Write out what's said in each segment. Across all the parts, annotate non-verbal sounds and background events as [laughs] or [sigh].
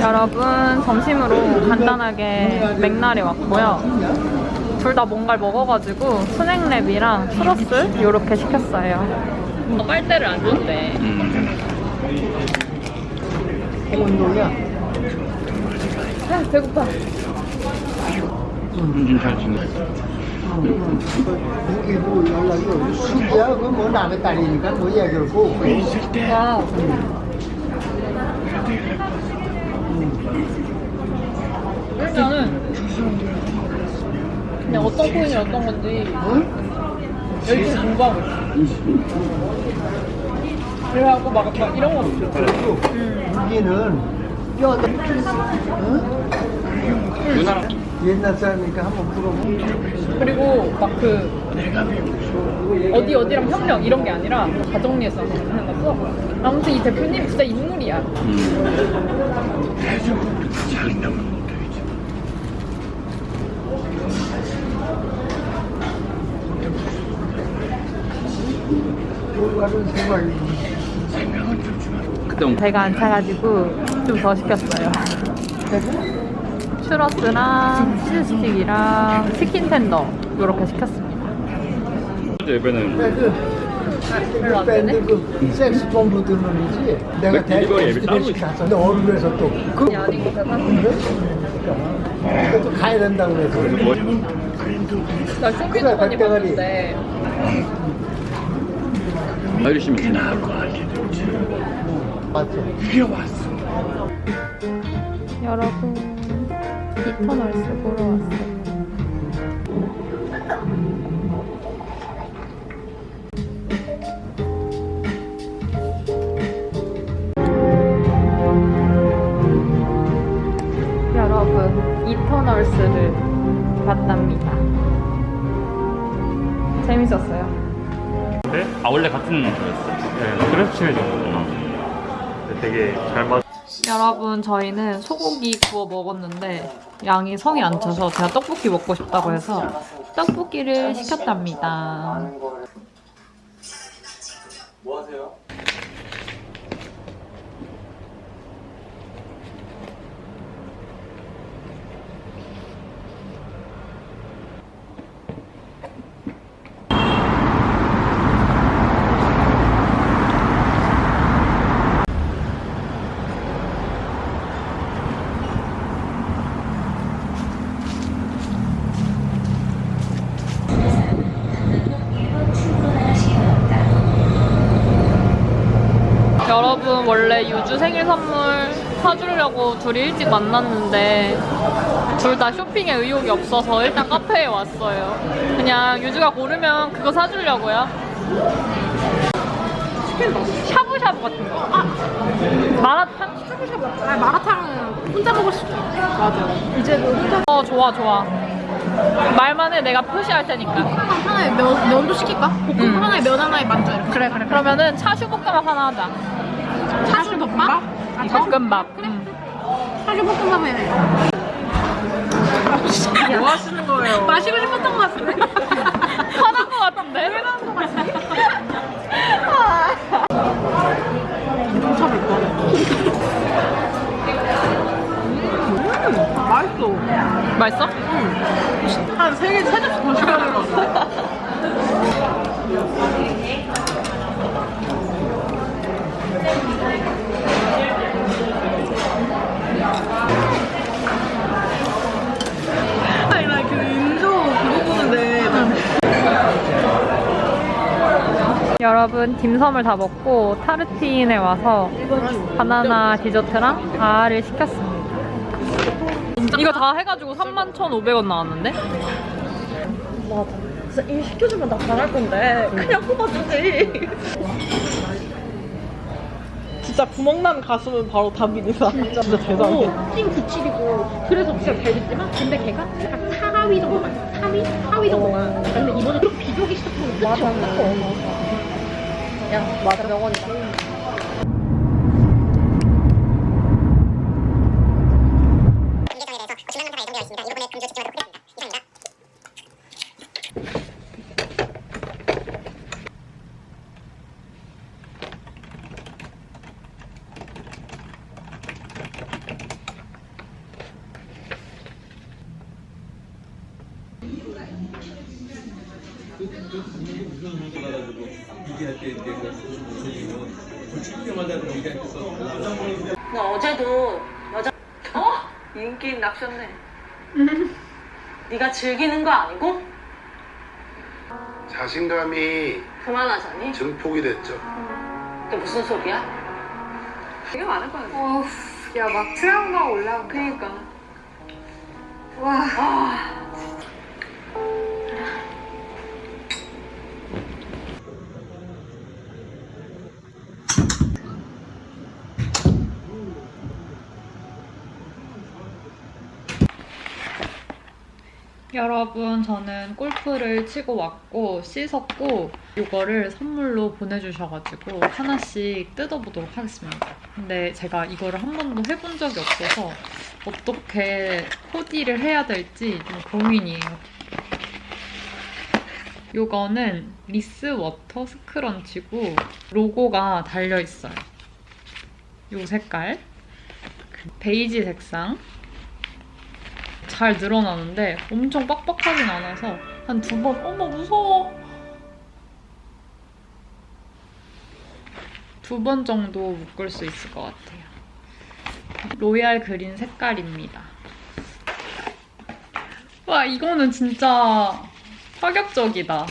여러분 점심으로 간단하게 맥날이 왔고요. 둘 다 뭔가를 먹어가지고 스낵랩이랑 추러스 이렇게 시켰어요. 빨대를 안 줬대. 온도야. 아, 배고파. 음, 잘 지내. 여기도 연락이 수기야 그뭐 남의 딸이니까 뭐 얘기를 고. 와. 일단은 그냥 어떤 코인이 어떤 건지 응? 열심히 공부하고 있어. 그래갖고 막, 막 이런 거 없어. 여기는 뼈. 응? 누나랑 옛날 사람이니까 한번 물어보. 그리고 막 그 어디 어디랑 협력 이런 게 아니라 다 정리해서 하는 거죠. 아무튼 이 대표님 진짜 인물이야. 올바른 생활이. 그때 온 배가 안 차가지고 좀 더 시켰어요. [laughs] 추러스랑 치즈 스틱이랑 치킨 텐더 이렇게 시켰습니다. 예배는 그 별로 안 되네? 밴드 그 섹스폰 부드는 이지 내가 대리를 시켰어. 근데 어른에서 또 그. 아니 아니고 배가 그러니까 또 가야 된다고 그래서. 뭐나 쇼핑도 많이. 봤는데 알려주시면 되나? 맞죠? 여러분 이터널스 보러 왔어요. 여러분 이터널스를 봤답니다. 재밌었어요. 네? 아 원래 같은 저였어? 네, 그래서 친해졌구나. 되게 잘 맞. 여러분 저희는 소고기 구워 먹었는데 양이 성이 안 차서 제가 떡볶이 먹고 싶다고 해서 떡볶이를 시켰답니다. 여러분 원래 유주 생일 선물 사주려고 둘이 일찍 만났는데 둘 다 쇼핑에 의욕이 없어서 일단 카페에 왔어요. 그냥 유주가 고르면 그거 사주려고요. 샤브샤브 같은 거. 아, 마라탕? 샤브샤브. 아, 마라탕은 혼자 먹을 수 있어. 맞아. 이제도 혼자. 어, 좋아, 좋아. 말만 해. 내가 표시할 테니까. 하나에 면, 면도 시킬까? 볶음 음. 하나에 면 하나에 만두 이렇게 그래, 그래. 그러면은 차슈 볶음밥 하나 하자. 차슈 덮밥? 아, 볶음밥. 응. 차슈 볶음밥에 뭐 하시는 거예요? [laughs] 마시고 싶었던 것 같은데 [laughs] 화난 거 같은데? 왜 나는 거 같지? 맛있어 맛있어? 한세 개, 세 접시 더 시켜야 될것 같아 아니 나 그 인조 그거 보는데 여러분 딤섬을 다 먹고 타르틴에 와서 바나나 디저트랑 아를 시켰습니다. 이거 다 해가지고 31,500원 나왔는데? 맞아 진짜 일 시켜주면 나 잘할 건데. 그냥 뽑아주지. 진짜 구멍난 가수는 바로 다빈이다 진짜. 대단해. 팀 97이고. 그래서 진짜 잘 됐지만 근데 걔가 약간 4위 정도만 4위? 4위 정도만 근데 이번에 또 비교기 시작하면 끝이 없어 야 맞아 명언이다 너 어제도 여자 [laughs] 어? 인기 낙셨네. 네가 즐기는 거 아니고 자신감이 그만하자니? 증폭이 됐죠. 그게 무슨 소리야? 되게 많을 거야. 어, 야, 막 트라우마 올라온 그니까. 와. 여러분, 저는 골프를 치고 왔고, 씻었고, 이거를 선물로 보내주셔가지고, 하나씩 뜯어보도록 하겠습니다. 근데 제가 이거를 한 번도 해본 적이 없어서, 어떻게 코디를 해야 될지 좀 고민이에요. 이거는 리스 워터 scrunchie고, 로고가 달려있어요. 이 색깔. 그 베이지 색상. 잘 늘어나는데 엄청 빡빡하진 않아서 한 두 번, 어머 무서워. 두 번 정도 묶을 수 있을 것 같아요. royal green 색깔입니다. 와 이거는 진짜 파격적이다.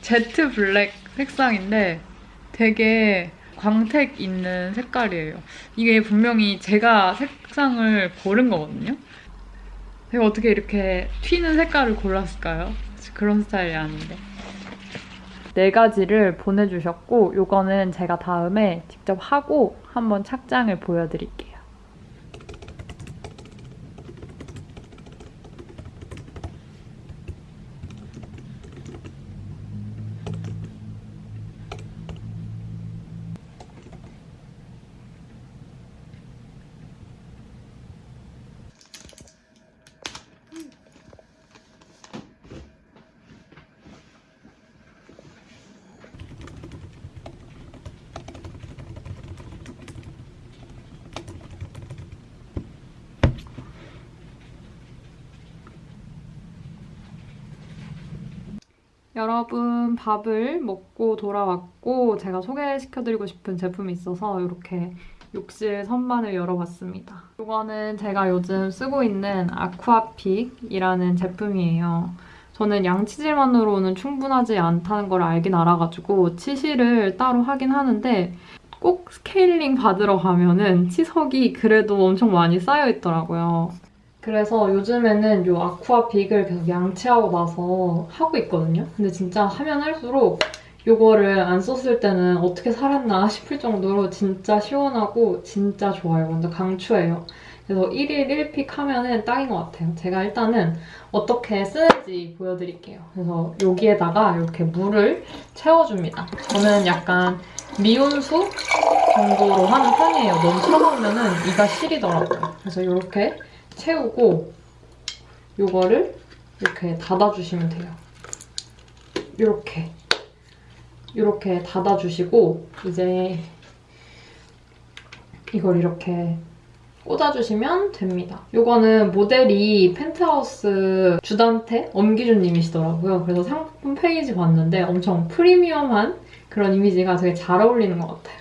jet black 색상인데 되게 광택 있는 색깔이에요. 이게 분명히 제가 색상을 고른 거거든요. 제가 어떻게 이렇게 튀는 색깔을 골랐을까요? 그런 스타일이 아닌데. 네 가지를 보내주셨고 요거는 제가 다음에 직접 하고 한번 착장을 보여드릴게요. 여러분 밥을 먹고 돌아왔고 제가 소개시켜드리고 싶은 제품이 있어서 이렇게 욕실 선반을 열어봤습니다. 이거는 제가 요즘 쓰고 있는 아쿠아픽이라는 제품이에요. 저는 양치질만으로는 충분하지 않다는 걸 알긴 알아가지고 치실을 따로 하긴 하는데 꼭 스케일링 받으러 가면은 치석이 그래도 엄청 많이 쌓여있더라고요. 그래서 요즘에는 이 아쿠아 빅을 계속 양치하고 나서 하고 있거든요. 근데 진짜 하면 할수록 이거를 안 썼을 때는 어떻게 살았나 [laughs] 싶을 정도로 진짜 시원하고 진짜 좋아요. 완전 강추해요. 그래서 1일 1픽 하면은 딱인 것 같아요. 제가 일단은 어떻게 쓰는지 보여드릴게요. 그래서 여기에다가 이렇게 물을 채워줍니다. 저는 약간 미온수 정도로 하는 편이에요. 너무 차가우면은 이가 시리더라고요. 그래서 이렇게 채우고 요거를 이렇게 닫아주시면 돼요. 이렇게 이렇게 닫아주시고 이제 이걸 이렇게 꽂아주시면 됩니다. 요거는 모델이 펜트하우스 주단태 엄기준님이시더라고요. 그래서 상품 페이지 봤는데 엄청 프리미엄한 그런 이미지가 되게 잘 어울리는 것 같아요.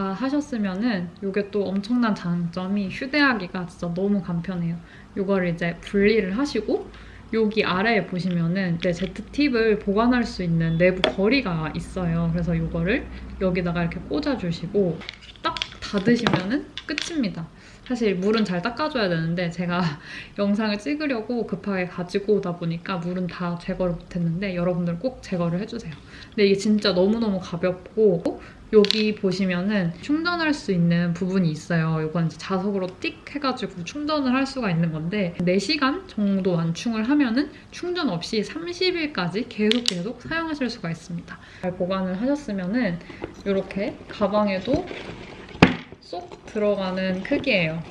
다 하셨으면은 이게 또 엄청난 장점이 휴대하기가 진짜 너무 간편해요. 이거를 이제 분리를 하시고 여기 아래에 보시면은 이제 제트팁을 보관할 수 있는 내부 거리가 있어요. 그래서 이거를 여기다가 이렇게 꽂아주시고 딱 닫으시면은 끝입니다. 사실 물은 잘 닦아줘야 되는데 제가 [laughs] 영상을 찍으려고 급하게 가지고 오다 보니까 물은 다 제거를 못했는데 여러분들 꼭 제거를 해주세요. 근데 이게 진짜 너무너무 가볍고 여기 보시면은 충전할 수 있는 부분이 있어요. 이건 자석으로 띡 해가지고 충전을 할 수가 있는 건데 4시간 정도 완충을 하면은 충전 없이 30일까지 계속 계속 사용하실 수가 있습니다. 잘 보관을 하셨으면은 이렇게 가방에도 쏙 들어가는 크기예요.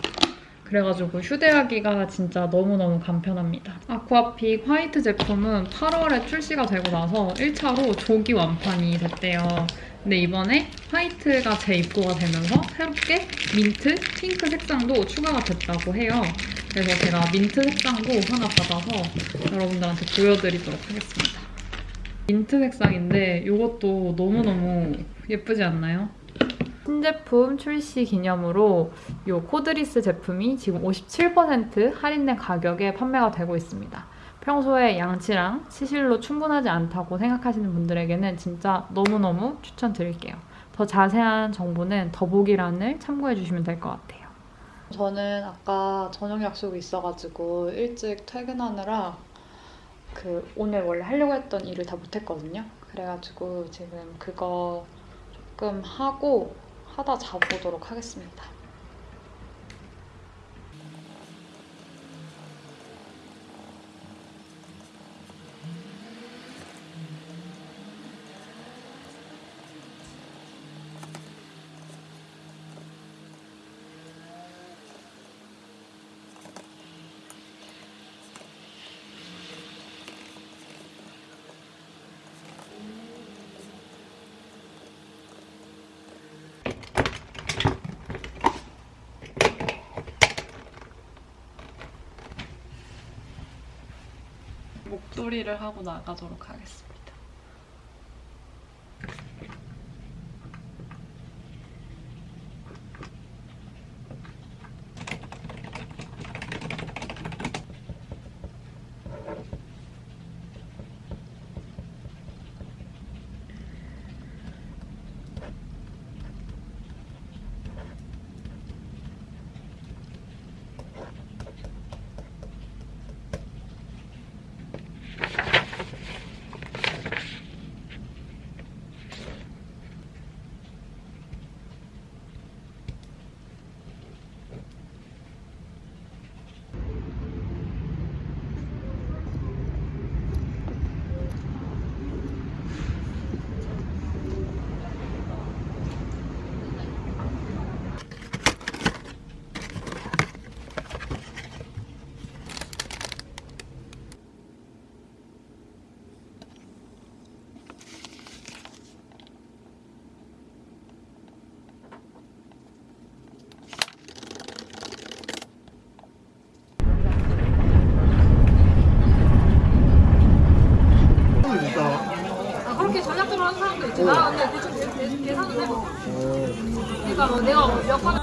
그래가지고 휴대하기가 진짜 너무너무 간편합니다. 아쿠아픽 화이트 제품은 8월에 출시가 되고 나서 1차로 조기 완판이 됐대요. 근데 이번에 white가 재입고가 되면서 새롭게 민트, 핑크 색상도 추가가 됐다고 해요. 그래서 제가 민트 색상도 하나 받아서 여러분들한테 보여드리도록 하겠습니다. 민트 색상인데 이것도 너무너무 예쁘지 않나요? 신제품 출시 기념으로 이 cordless 제품이 지금 57% 할인된 가격에 판매가 되고 있습니다. 평소에 양치랑 치실로 충분하지 않다고 생각하시는 분들에게는 진짜 너무너무 추천드릴게요. 더 자세한 정보는 더보기란을 참고해 주시면 될 것 같아요. 저는 아까 저녁 약속이 있어가지고 일찍 퇴근하느라 그 오늘 원래 하려고 했던 일을 다 못했거든요. 그래가지고 지금 그거 조금 하고 하다 자보도록 하겠습니다. 목도리를 하고 나가도록 하겠습니다. 그렇게 전략적으로 하는 사람도 있지. 나 근데 대충 계산을 해봐. 그러니까 뭐 내가 몇번